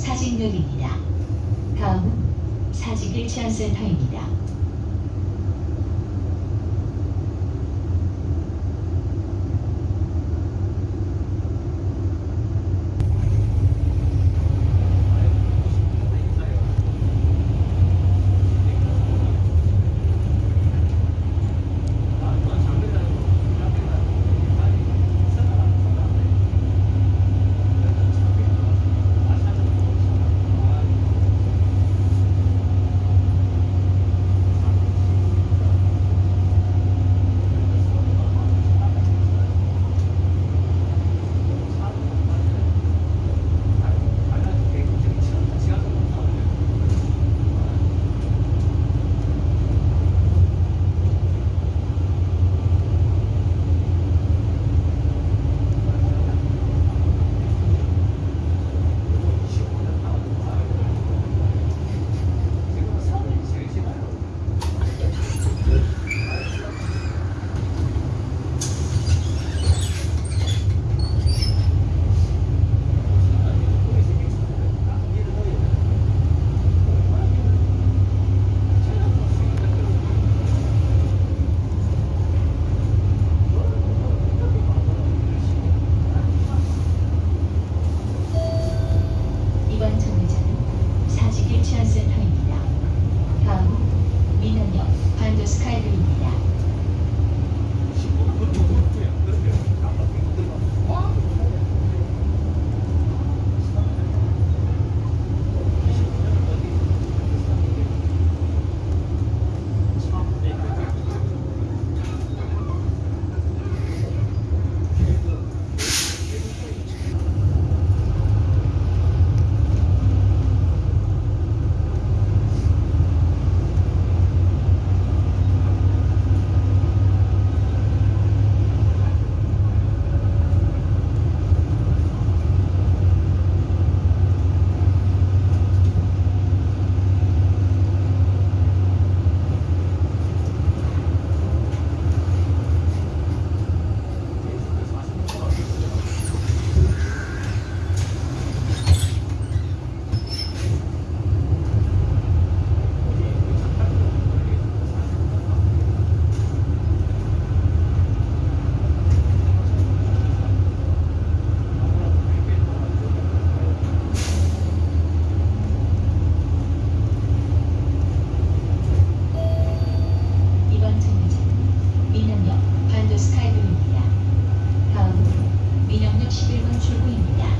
사직역입니다. 다음은 사직일치안센터입니다. 21번 출구입니다.